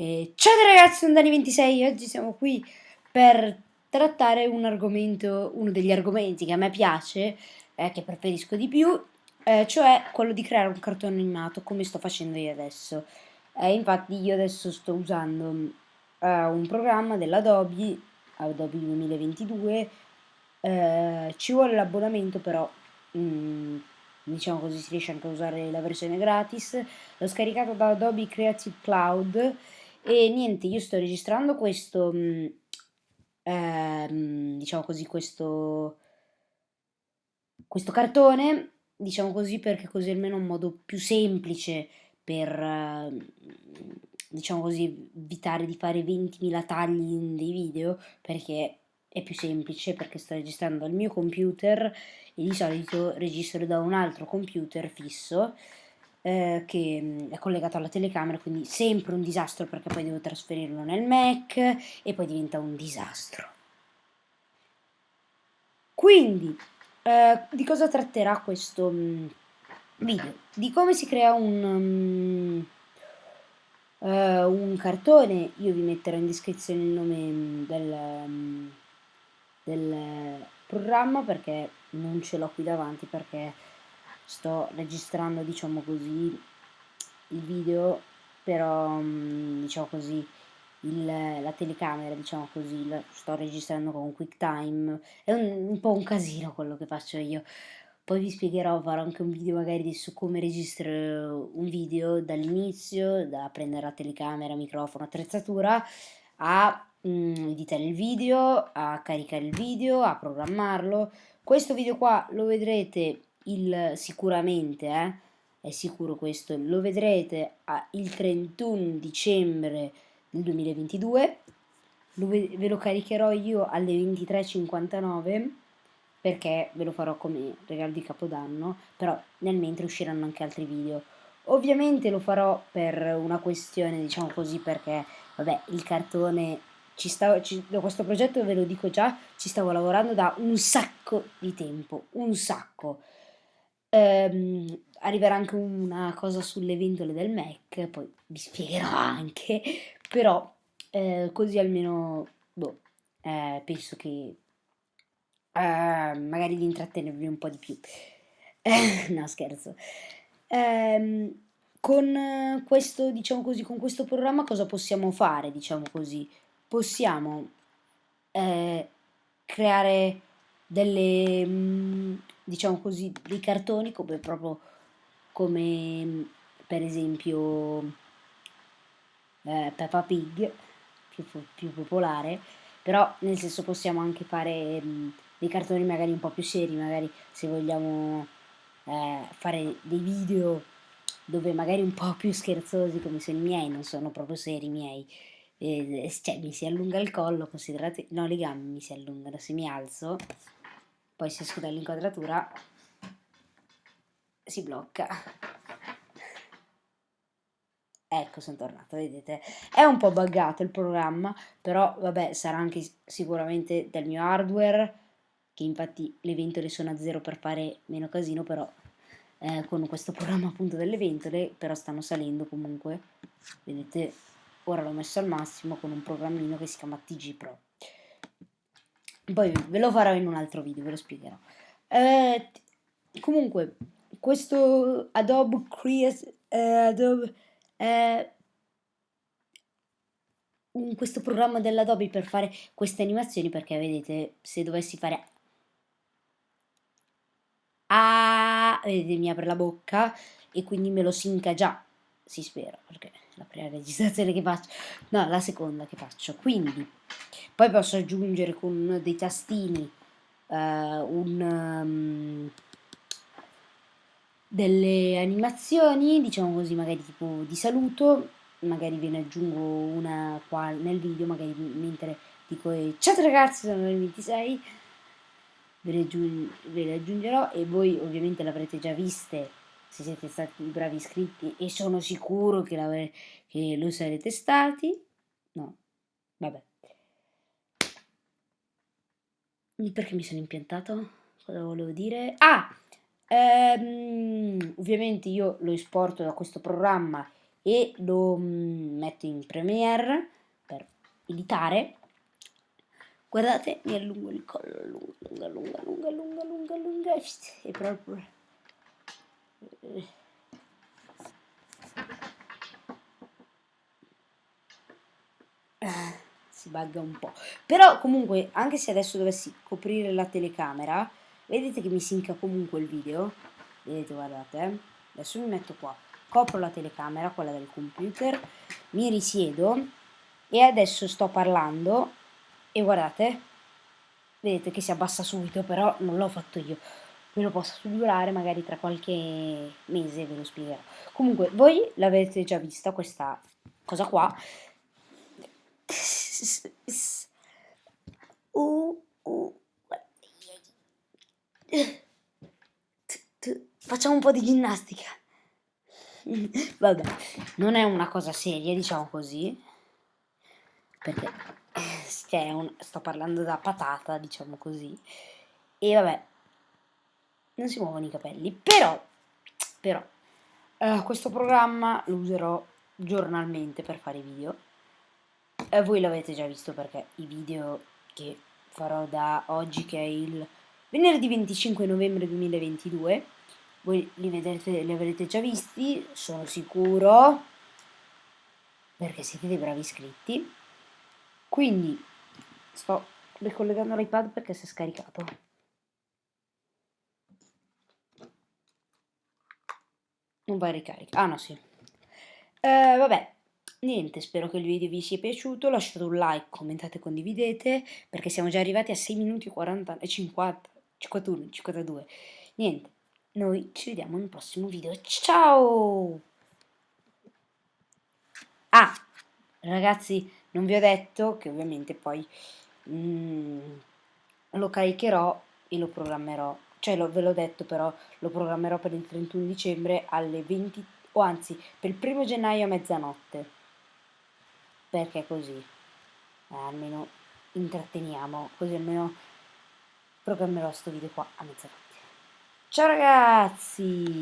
E ciao ragazzi, sono Dani26 oggi siamo qui per trattare un argomento, uno degli argomenti che a me piace, eh, che preferisco di più, eh, cioè quello di creare un cartone animato come sto facendo io adesso. Eh, infatti io adesso sto usando eh, un programma dell'Adobe, Adobe 2022, eh, ci vuole l'abbonamento però... Mm, diciamo così si riesce anche a usare la versione gratis l'ho scaricato da Adobe Creative Cloud e niente, io sto registrando questo, mm, ehm, diciamo così, questo, questo cartone, diciamo così, perché così almeno un modo più semplice per, ehm, diciamo così, evitare di fare 20.000 tagli in dei video, perché è più semplice, perché sto registrando dal mio computer e di solito registro da un altro computer fisso, eh, che è collegato alla telecamera, quindi sempre un disastro perché poi devo trasferirlo nel Mac e poi diventa un disastro. Quindi, eh, di cosa tratterà questo video? Di come si crea un, um, uh, un cartone, io vi metterò in descrizione il nome del, del programma perché non ce l'ho qui davanti perché sto registrando diciamo così il video però mm, diciamo così il, la telecamera diciamo così la sto registrando con QuickTime è un, un po' un casino quello che faccio io poi vi spiegherò, farò anche un video magari su come registrare un video dall'inizio, da prendere la telecamera, microfono, attrezzatura, a mm, editare il video, a caricare il video, a programmarlo. Questo video qua lo vedrete il, sicuramente, eh, è sicuro questo, lo vedrete a, il 31 dicembre del 2022, lo, ve lo caricherò io alle 23.59 perché ve lo farò come regalo di capodanno, però nel mentre usciranno anche altri video. Ovviamente lo farò per una questione, diciamo così, perché vabbè, il cartone ci stavo, ci, questo progetto ve lo dico già, ci stavo lavorando da un sacco di tempo, un sacco. Ehm, arriverà anche una cosa sulle ventole del Mac, poi vi spiegherò anche, però eh, così almeno boh, eh, penso che eh, magari di intrattenervi un po' di più. no, scherzo. Ehm, con questo, diciamo così, con questo programma cosa possiamo fare, diciamo così? Possiamo eh, creare delle mm, diciamo così, dei cartoni come proprio come per esempio eh, Peppa Pig, più, più, popolare, però nel senso possiamo anche fare mh, dei cartoni magari un po' più seri, magari se vogliamo eh, fare dei video dove magari un po' più scherzosi come sono i miei, non sono proprio seri i miei, eh, cioè mi si allunga il collo, considerate, no le gambe mi si allungano, se mi alzo poi se esco dall'inquadratura si blocca. Ecco sono tornato vedete. È un po' buggato il programma però vabbè sarà anche sicuramente del mio hardware che infatti le ventole sono a zero per fare meno casino però eh, con questo programma appunto delle ventole però stanno salendo comunque. Vedete ora l'ho messo al massimo con un programmino che si chiama TG Pro poi ve lo farò in un altro video, ve lo spiegherò. Eh, comunque, questo Adobe Create eh, Adobe eh, questo programma dell'Adobe per fare queste animazioni perché vedete se dovessi fare ah, vedete mi apre la bocca e quindi me lo sinca già si spera perché la prima registrazione che faccio. No la seconda che faccio. Quindi poi posso aggiungere con dei tastini uh, un, um, delle animazioni, diciamo così, magari tipo di saluto, magari ve ne aggiungo una qua nel video, magari mentre dico ciao ragazzi, sono il 26, ve le, ve le aggiungerò e voi ovviamente l'avrete già viste se siete stati bravi iscritti e sono sicuro che, che lo sarete stati. No, vabbè. Perché mi sono impiantato? Cosa volevo dire? Ah! Ehm, ovviamente io lo esporto da questo programma e lo mm, metto in Premiere per editare. Guardate, mi allungo il collo, lunga, lunga, lunga, lunga, lunga, lunga, e proprio... si bugga un po'. Però comunque, anche se adesso dovessi coprire la telecamera, vedete che mi sinca comunque il video? Vedete, guardate, eh? adesso mi metto qua, copro la telecamera, quella del computer, mi risiedo e adesso sto parlando e guardate, vedete che si abbassa subito, però non l'ho fatto io. Ve lo posso figurare magari tra qualche mese, ve lo spiegherò. Comunque, voi l'avete già vista questa cosa qua. Facciamo un po' di ginnastica. Vabbè, non è una cosa seria, diciamo così. Perché cioè, un, sto parlando da patata, diciamo così. E vabbè, non si muovono i capelli. Però, però, eh, questo programma lo userò giornalmente per fare i video. Eh, voi l'avete già visto perché i video che farò da oggi, che è il venerdì 25 novembre 2022, voi li, vedrete, li avrete già visti, sono sicuro, perché siete dei bravi iscritti. Quindi sto ricollegando l'iPad perché si è scaricato. Non va a ricarica. Ah no, sì. Eh, vabbè, niente, spero che il video vi sia piaciuto. Lasciate un like, commentate, condividete, perché siamo già arrivati a 6 minuti e 40, e 50, 51, 52. Niente, noi ci vediamo nel prossimo video. Ciao! Ah, ragazzi, non vi ho detto che ovviamente poi mm, lo caricherò e lo programmerò cioè lo, ve l'ho detto però, lo programmerò per il 31 dicembre alle 20, o anzi per il primo gennaio a mezzanotte, perché così, eh, almeno intratteniamo, così almeno programmerò questo video qua a mezzanotte. Ciao ragazzi!